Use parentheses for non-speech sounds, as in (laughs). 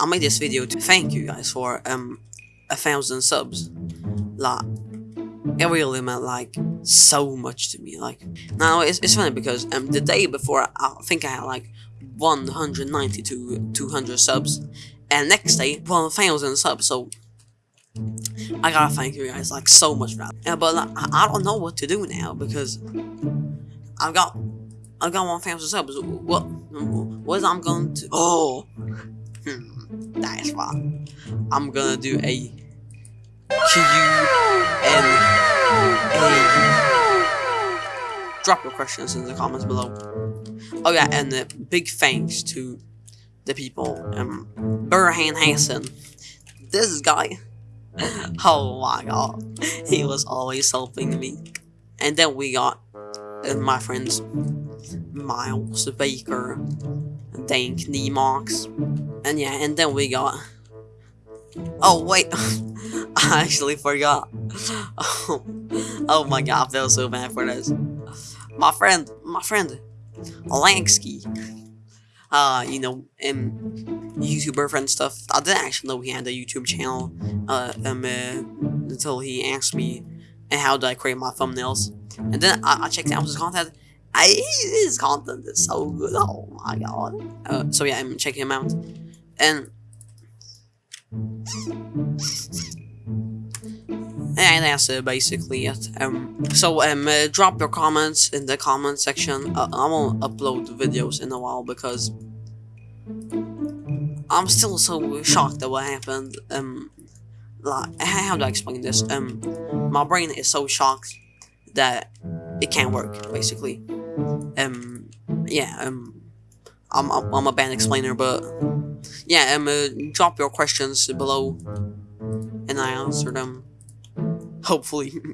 I made this video to thank you guys for um a thousand subs. Like, it really meant like so much to me. Like, now it's, it's funny because um the day before I think I had like 190 to 200 subs, and next day 1,000 subs. So I gotta thank you guys like so much for that. Yeah, but like, I, I don't know what to do now because I've got I've got 1,000 subs. What what I'm going to? Oh, that's. I'm gonna do a Q and a. Drop your questions in the comments below. Oh yeah, and uh, big thanks to the people. Um, Burhan Hassan. This guy. (laughs) Oh my god. He was always helping me. And then we got uh, my friends Miles Baker, Dank Nemox. And yeah, and then we got. Oh wait, (laughs) I actually forgot. (laughs) Oh, my god, I feel so bad for this. My friend, my friend, Lansky. Uh, you know, um, YouTuber friend stuff. I didn't actually know he had a YouTube channel. Uh, um, uh, until he asked me, and how do I create my thumbnails? And then I, I checked out his content. I, his content is so good. Oh my god. Uh, so yeah, I'm checking him out, and and that's basically it. Um, so um, uh, drop your comments in the comment section. Uh, I won't upload videos in a while because I'm still so shocked at what happened. Um, like how do I explain this? Um, my brain is so shocked that it can't work. Basically, um, yeah. Um, I'm, I'm a bad explainer, but yeah. Um, uh, drop your questions below, and I answer them. Hopefully. (laughs)